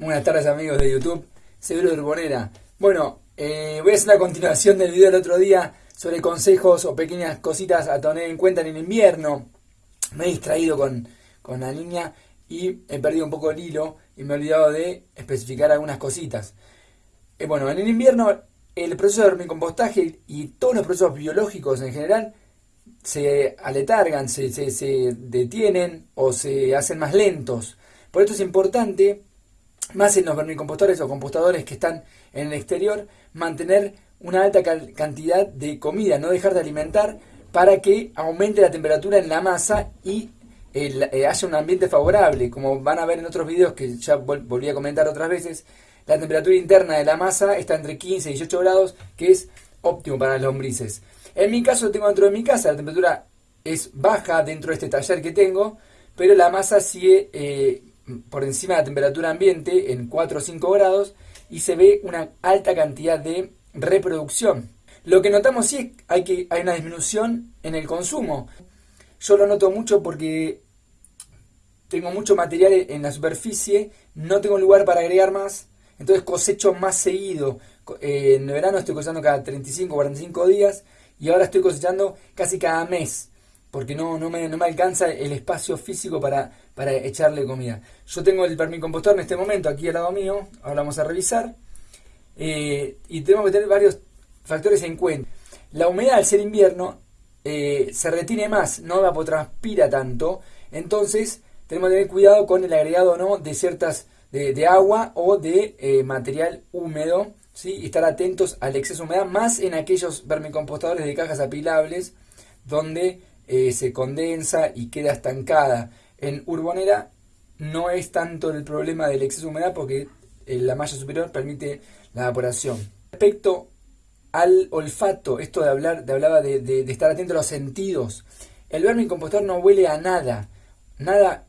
Buenas tardes amigos de YouTube, Seguro de Urbonera. Bueno, eh, voy a hacer la continuación del video del otro día sobre consejos o pequeñas cositas a tener en cuenta en el invierno. Me he distraído con, con la niña y he perdido un poco el hilo y me he olvidado de especificar algunas cositas. Eh, bueno, en el invierno el proceso de vermicompostaje y todos los procesos biológicos en general se aletargan, se, se, detienen o se hacen más lentos. Por esto es importante, más en los vermicompostadores o compostadores que están en el exterior, mantener una alta cantidad de comida, no dejar de alimentar para que aumente la temperatura en la masa y eh, haya un ambiente favorable. Como van a ver en otros videos que ya volví a comentar otras veces, la temperatura interna de la masa está entre 15 y 18 grados, que es óptimo para las lombrices. En mi caso tengo dentro de mi casa, la temperatura es baja dentro de este taller que tengo, pero la masa sigue eh, por encima de la temperatura ambiente en 4 o 5 grados y se ve una alta cantidad de reproducción. Lo que notamos sí es hay que hay una disminución en el consumo. Yo lo noto mucho porque tengo mucho material en la superficie, no tengo lugar para agregar más, entonces cosecho más seguido. Eh, en verano estoy cosechando cada 35 o 45 días y ahora estoy cosechando casi cada mes porque no, no, me, no me alcanza el espacio físico para, para echarle comida. Yo tengo el permicompostor en este momento aquí al lado mío, ahora vamos a revisar, eh, y tenemos que tener varios factores en cuenta. La humedad al ser invierno eh, se retiene más, no evapotranspira tanto, entonces tenemos que tener cuidado con el agregado no de ciertas de, agua o de eh, material húmedo ¿sí? y estar atentos al exceso de humedad, más en aquellos vermicompostadores de cajas apilables donde eh, se condensa y queda estancada. En Urbonera no es tanto el problema del exceso de humedad porque eh, la malla superior permite la evaporación. Respecto al olfato, esto de hablar, de hablaba de, estar atento a los sentidos. El vermicompostor no huele a nada, nada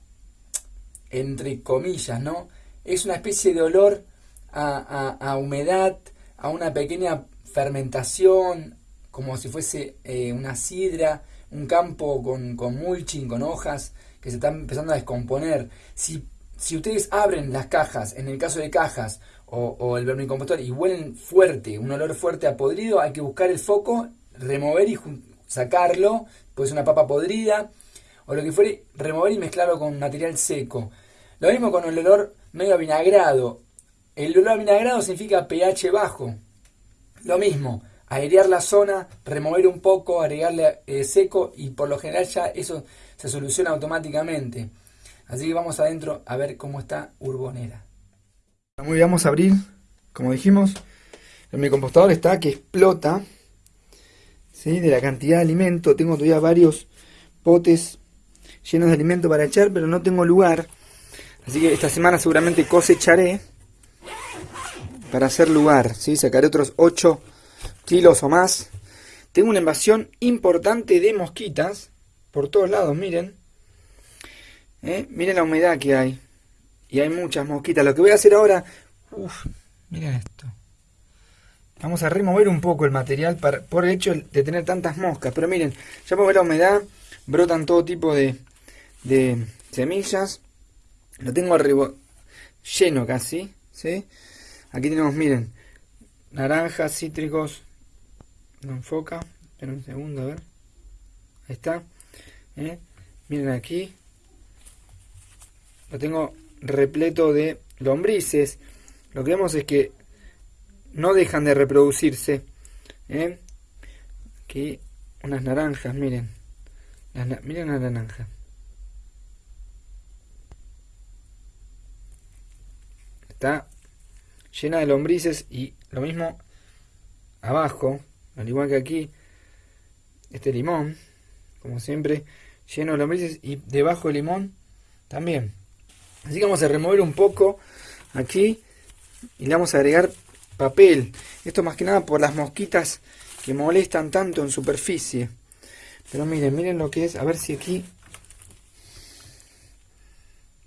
entre comillas, ¿no? Es una especie de olor a, humedad, a una pequeña fermentación, como si fuese eh, una sidra, un campo con, con, mulching, con hojas que se están empezando a descomponer. Si, si ustedes abren las cajas, en el caso de cajas o, o el vermicompostor, y huelen fuerte, un olor fuerte a podrido, hay que buscar el foco, remover y sacarlo, pues una papa podrida, o lo que fuere, remover y mezclarlo con material seco. Lo mismo con el olor medio avinagrado. El olor avinagrado significa pH bajo. Lo mismo, airear la zona, remover un poco, agregarle eh, seco y por lo general ya eso se soluciona automáticamente. Así que vamos adentro a ver cómo está Urbonera. Muy bien, vamos a abrir, como dijimos, mi compostador está que explota ¿sí? de la cantidad de alimento. Tengo todavía varios potes llenos de alimento para echar, pero no tengo lugar. Así que esta semana seguramente cosecharé para hacer lugar. ¿sí? Sacaré otros 8 kilos o más. Tengo una invasión importante de mosquitas por todos lados, miren. ¿Eh? Miren la humedad que hay. Y hay muchas mosquitas. Lo que voy a hacer ahora... Miren esto. Vamos a remover un poco el material para, por el hecho de tener tantas moscas. Pero miren, ya puedo ver la humedad. Brotan todo tipo de, de semillas. Lo tengo arriba lleno casi, ¿sí? Aquí tenemos, miren, naranjas, cítricos. No enfoca. Espera un segundo, a ver. Ahí está. ¿eh? Miren aquí. Lo tengo repleto de lombrices. Lo que vemos es que no dejan de reproducirse. ¿eh? Aquí unas naranjas, miren. miren la naranja. está llena de lombrices y lo mismo abajo, al igual que aquí, este limón, como siempre, lleno de lombrices y debajo del limón también. Así que vamos a remover un poco aquí y le vamos a agregar papel. Esto más que nada por las mosquitas que molestan tanto en superficie. Pero miren, miren lo que es, a ver si aquí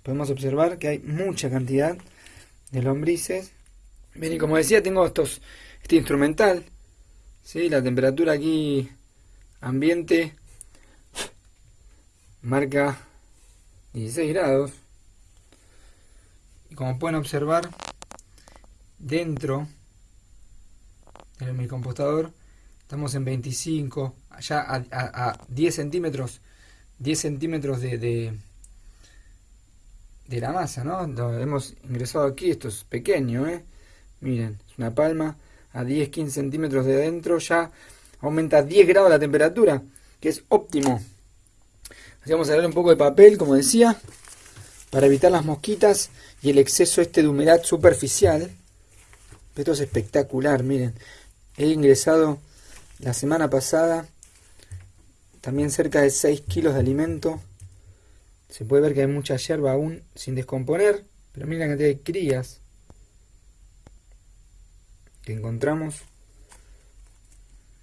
podemos observar que hay mucha cantidad de lombrices. Y como decía, tengo estos este instrumental. ¿Sí? La temperatura aquí ambiente marca 16 grados. Y como pueden observar, dentro de mi compostador estamos en 25, allá a, 10 centímetros, 10 centímetros de, de, la masa, ¿no? hemos ingresado aquí, esto es pequeño, ¿eh? Miren, es una palma a 10-15 centímetros de adentro, ya aumenta 10 grados la temperatura, que es óptimo. Así vamos a darle un poco de papel, como decía, para evitar las mosquitas y el exceso este de humedad superficial. Esto es espectacular, miren. He ingresado la semana pasada también cerca de 6 kilos de alimento. Se puede ver que hay mucha hierba aún sin descomponer, pero miren la cantidad de crías que encontramos.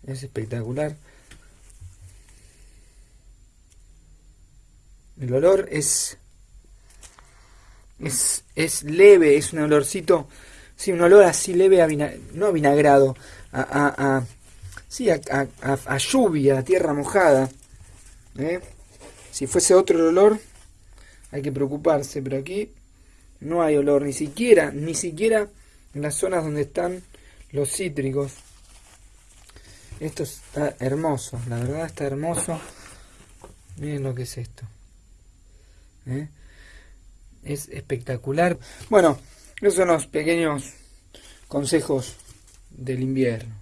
Es espectacular. El olor es, es, es leve, es un olorcito Sí, un olor así leve a no a vinagrado, a, a, a sí, a, a, lluvia, a tierra mojada. ¿eh? Si fuese otro olor, hay que preocuparse, pero aquí no hay olor, ni siquiera, ni siquiera en las zonas donde están los cítricos. Esto está hermoso, la verdad está hermoso. Miren lo que es esto. ¿eh? Es espectacular. Bueno, esos son los pequeños consejos del invierno.